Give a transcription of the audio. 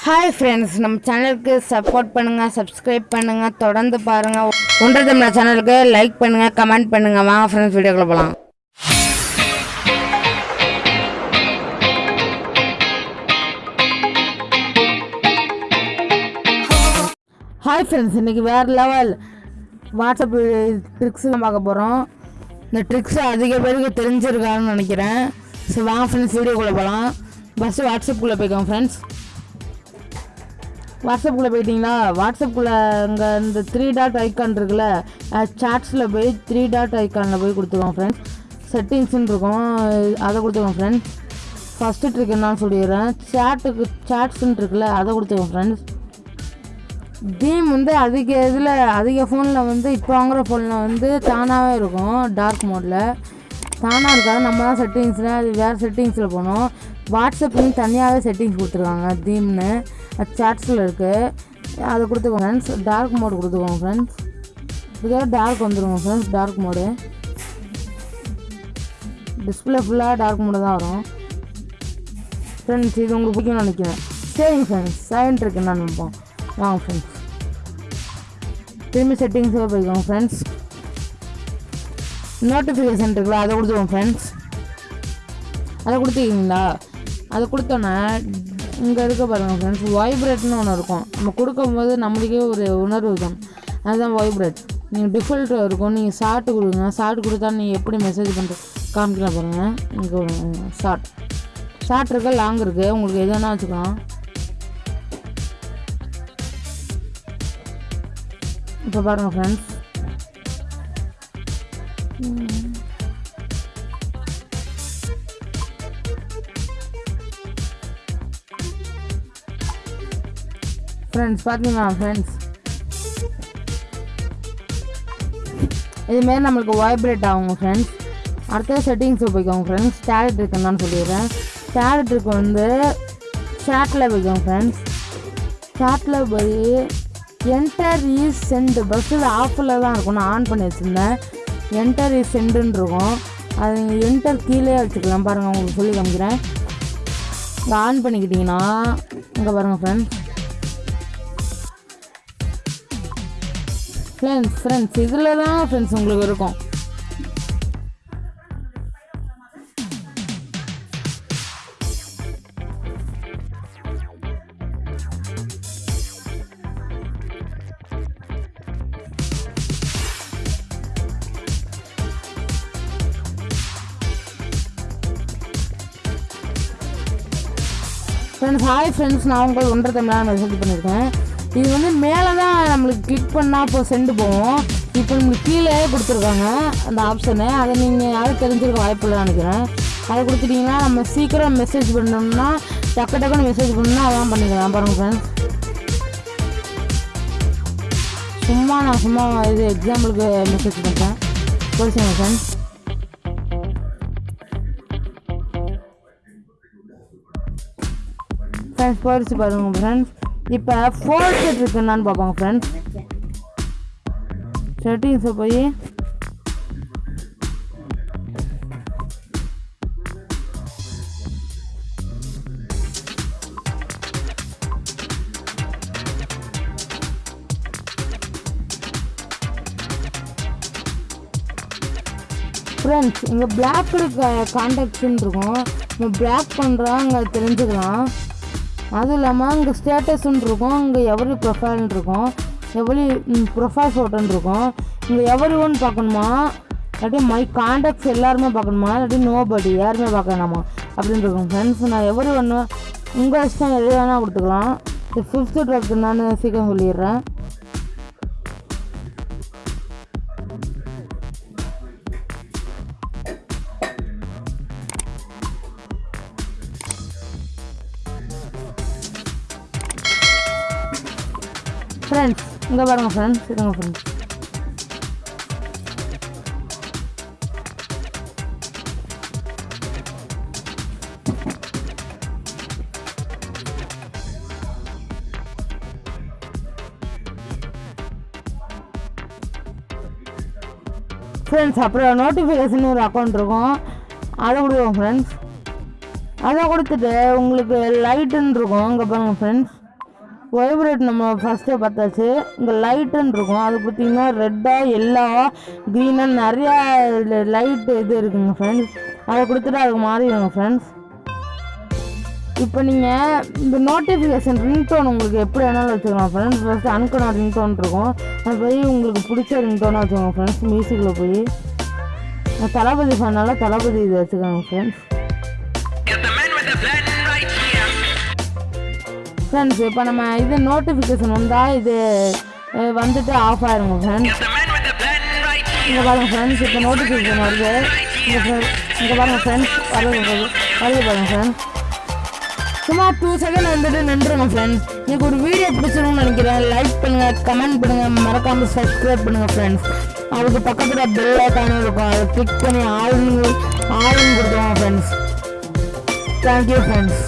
Hi friends நம்ம சேனலுக்கு support பண்ணுங்கள் சப்ஸ்கிரைப் பண்ணுங்கள் தொடர்ந்து பாருங்கள் ஒன்றரை தமிழ் சேனலுக்கு லைக் பண்ணுங்கள் கமெண்ட் பண்ணுங்கள் வாங்க ஃப்ரெண்ட்ஸ் வீடியோக்குள்ள போகலாம் ஹாய் ஃப்ரெண்ட்ஸ் இன்றைக்கி வேறு லெவல் வாட்ஸ்அப் ட்ரிக்ஸ் தான் பார்க்க போகிறோம் இந்த ட்ரிக்ஸ் அதிக பேருக்கு தெரிஞ்சிருக்கான்னு நினைக்கிறேன். ஸோ வாங்க ஃப்ரெண்ட்ஸ் வீடியோக்குள்ளே போகலாம் ஃபஸ்ட்டு வாட்ஸ்அப்புக்குள்ளே போய்க்கோங்க ஃப்ரெண்ட்ஸ் வாட்ஸ்அப்புக்குள்ளே போயிட்டீங்கன்னா வாட்ஸ்அப்புக்குள்ளே அங்கே இந்த த்ரீ டாட் ஐக்கான் இருக்குல்ல சாட்ஸில் போய் த்ரீ டாட் ஐக்கானில் போய் கொடுத்துருவோம் ஃப்ரெண்ட்ஸ் செட்டிங்ஸ்ன்னு இருக்கும். அதை கொடுத்துருவோம் ஃப்ரெண்ட்ஸ் ஃபஸ்ட்டு ட்ரிக் என்னன்னு சொல்லிடுறேன். சேட்டுக்கு சாட்ஸ்ன்னு இருக்குல்ல அதை கொடுத்துருவோம் ஃப்ரெண்ட்ஸ் தீம் வந்து அதிக இதில் அதிக ஃபோனில் வந்து இப்போ வாங்குகிற ஃபோனில் வந்து தானாகவே இருக்கும் டார்க் மோடில் தானாக இருக்காது நம்ம தான் செட்டிங்ஸில் அது வேறு செட்டிங்ஸில் போகணும் வாட்ஸ்அப்லேயும் தனியாகவே செட்டிங்ஸ் கொடுத்துருக்காங்க தீம்னு அது சாட்ஸில் இருக்குது அதை கொடுத்துக்கோங்க ஃப்ரெண்ட்ஸ் டார்க் மோடு கொடுத்துக்கோங்க ஃப்ரெண்ட்ஸ் இதோட டார்க் வந்துடுவோம் ஃப்ரெண்ட்ஸ் டார்க் மோடு டிஸ்பிளே ஃபுல்லாக டார்க் மோடு தான் வரும். ஃப்ரெண்ட்ஸ் இது உங்களுக்கு பிடிக்கும்னு நினைக்கிறேன். சரிங்க ஃப்ரெண்ட்ஸ் சைன்ட் இருக்குன்னு நினைப்போம். வாங்க ஃப்ரெண்ட்ஸ் திரும்பி செட்டிங்ஸே போய்க்கோங்க ஃப்ரெண்ட்ஸ் நோட்டிஃபிகேஷன் இருக்குல்ல அதை கொடுத்துருவோம் ஃப்ரெண்ட்ஸ் அதை கொடுத்துக்கிங்களா அதை கொடுத்தோன்னே இங்கே இருக்க பாருங்கள் ஃப்ரெண்ட்ஸ் வைப்ரேட்னு ஒன்று இருக்கும். நம்ம கொடுக்கும்போது நம்மளுக்கே ஒரு உணர்வு தான். அதுதான் வைப்ரேட் நீங்கள் டிஃபால்ட் இருக்கும். நீங்கள் ஷார்ட் கொடுங்க. ஷார்ட் கொடுத்தா நீங்கள் எப்படி மெசேஜ் பண்ணுற காமிக்கலாம் பாருங்கள் இங்கே ஷார்ட் ஷார்ட் இருக்குது லாங் இருக்குது உங்களுக்கு எது வேணால் வச்சுக்கலாம். இப்போ பாருங்கள் ஃப்ரெண்ட்ஸ் ஃப்ரெண்ட்ஸ் பார்த்தீங்களா ஃப்ரெண்ட்ஸ் இதுமாரி நம்மளுக்கு வைப்ரேட் ஆகும் ஃப்ரெண்ட்ஸ் அடுத்த செட்டிங்ஸ் போய்க்கோங்க ஃப்ரெண்ட்ஸ் டேலட் இருக்குன்னு சொல்லிடுறேன். ஸ்டாட் இருக்கு வந்து சேட்டில் போய்க்கோங்க ஃப்ரெண்ட்ஸ் சேட்டில் போய் என்டர் இஸ் சென்ட் பஸ்ஸில் ஆஃபில் தான் இருக்கும். நான் ஆன் பண்ணி வச்சுருந்தேன். என்டர் இஸ் சென்டுன்னு இருக்கும் அது நீங்கள் என்டர் கீழே வச்சுக்கலாம் பாருங்கள் உங்களுக்கு சொல்லி காமிக்கிறேன். இங்கே ஆன் பண்ணிக்கிட்டிங்கன்னா இங்கே பாருங்கள் ஃப்ரெண்ட்ஸ் ஃப்ரெண்ட்ஸ் ஃப்ரெண்ட்ஸ் இதில் தான் ஃப்ரெண்ட்ஸ் உங்களுக்கு இருக்கும். ஃப்ரெண்ட்ஸ் ஹாய் ஃப்ரெண்ட்ஸ் நான் உங்களுக்கு ஒன்றரை தமிழாக மெசேஜ் பண்ணியிருக்கேன். இது வந்து மேலே தான் நம்மளுக்கு கிளிக் பண்ணால் இப்போ சென்டு போவோம் இப்போ நம்மளுக்கு கீழே கொடுத்துருக்காங்க அந்த ஆப்ஷனு அதை நீங்கள் யாரும் தெரிஞ்சிருக்க வாய்ப்பு இல்லைன்னு நினைக்கிறேன். அதை கொடுத்துட்டிங்கன்னா நம்ம சீக்கிரம் மெசேஜ் பண்ணோம்னா டக்கு டக்குன்னு மெசேஜ் பண்ணணும்னா அதான் பண்ணிக்கலாம் பாருங்கள் ஃப்ரெண்ட்ஸ் சும்மா நான் சும்மா இது எக்ஸாம்பிளுக்கு மெசேஜ் பண்ணுறேன் போச்சுங்க ஃப்ரெண்ட்ஸ் ஃப்ரெண்ட்ஸ் போயிடுச்சு பாருங்க ஃப்ரெண்ட்ஸ் இப்போ ஃபோர் செட் இருக்குன்னான்னு பார்ப்பாங்க ஃப்ரெண்ட்ஸ் செட்டிங்ஸை போய். ஃப்ரெண்ட்ஸ் இங்கே பிளாக் கான்டாக்ட்ஸ்ன்னு இருக்கும். நம்ம பிளாக் பண்ணுறாங்க தெரிஞ்சுக்கலாம். அதுவும் இல்லாமல் இங்கே ஸ்டேட்டஸ்ன்னு இருக்கும். அங்கே எவரி ப்ரொஃபைல்னு இருக்கும். எவரி ப்ரொஃபைல் ஃபோட்டோன்னு இருக்கும். இங்கே எவரி ஒன் பார்க்கணுமா? இல்லாட்டி மை காண்டாக்ட்ஸ் எல்லாருமே பார்க்கணுமா? இல்லாட்டி நோபடி யாருமே பார்க்கணுமா அப்படின்னு இருக்கும். ஃப்ரெண்ட்ஸ் நான் எவரி ஒன்று உங்கள் இஷ்டம் எது வேணால் கொடுத்துக்கலாம். இது ஃபிஃப்த்து ட்ரக் நான் சீக்கிரம் சொல்லிடுறேன். ஃப்ரெண்ட்ஸ் இங்கே பாருங்கள் ஃப்ரெண்ட்ஸ் இருங்க ஃப்ரெண்ட்ஸ் ஃப்ரெண்ட்ஸ் அப்புறம் நோட்டிஃபிகேஷன் ஒரு அக்கௌண்ட் இருக்கும். அதை கொடுவோம் ஃப்ரெண்ட்ஸ் அதை கொடுத்துட்டு உங்களுக்கு லைட்டுன்னு இருக்கும். இங்கே பாருங்கள் ஃப்ரெண்ட்ஸ் வைப்ரேட் நம்ம ஃபஸ்ட்டே பார்த்தாச்சு. இங்கே லைட்டுன்னு இருக்கும். அது பார்த்தீங்கன்னா ரெட்டாக எல்லோவா க்ரீனாக நிறையா லைட்டு இது இருக்குங்க ஃப்ரெண்ட்ஸ் அதை கொடுத்துட்டு அதுக்கு மாறிடுங்க ஃப்ரெண்ட்ஸ் இப்போ நீங்கள் இந்த நோட்டிஃபிகேஷன் ரிங்டோன் உங்களுக்கு எப்படி வேணாலும் வச்சுக்கலாம் ஃப்ரெண்ட்ஸ் ஃபஸ்ட்டு அனுக்கணும் ரிங்டோன் இருக்கும். அது போய் உங்களுக்கு பிடிச்ச ரிங்டோனாக வச்சுக்கோங்க ஃப்ரெண்ட்ஸ் மியூசிக்கில் போய். தளபதி ஃபேனால தளபதி இது வச்சுக்கோங்க ஃப்ரெண்ட்ஸ் ஃப்ரெண்ட்ஸ் இப்போ நம்ம இது நோட்டிஃபிகேஷன் வந்தால் இது வந்துட்டு ஆஃப் ஆயிருங்க ஃப்ரெண்ட்ஸ். இங்கே பாருங்க ஃப்ரெண்ட்ஸ் இப்போ நோட்டிஃபிகேஷன் வருது. இங்கே பாருங்க ஃப்ரெண்ட்ஸ் வருது வருது. வருது பாருங்க ஃப்ரெண்ட்ஸ் சும்மா டூ செகண்ட் வந்துட்டு நின்றுங்க ஃப்ரெண்ட்ஸ் எனக்கு ஒரு வீடியோ பிடிச்சிருக்கும்னு நினைக்கிறேன். லைக் பண்ணுங்கள் கமெண்ட் பண்ணுங்கள் மறக்காமல் சப்ஸ்கிரைப் பண்ணுங்கள் ஃப்ரெண்ட்ஸ் அதுக்கு பக்கத்தில் பெல் ஐக்கானே இருக்கும். அதை கிளிக் பண்ணி ஆளுங்க ஆளுங்க கொடுத்துருவோம் ஃப்ரெண்ட்ஸ் தேங்க்யூ ஃப்ரெண்ட்ஸ்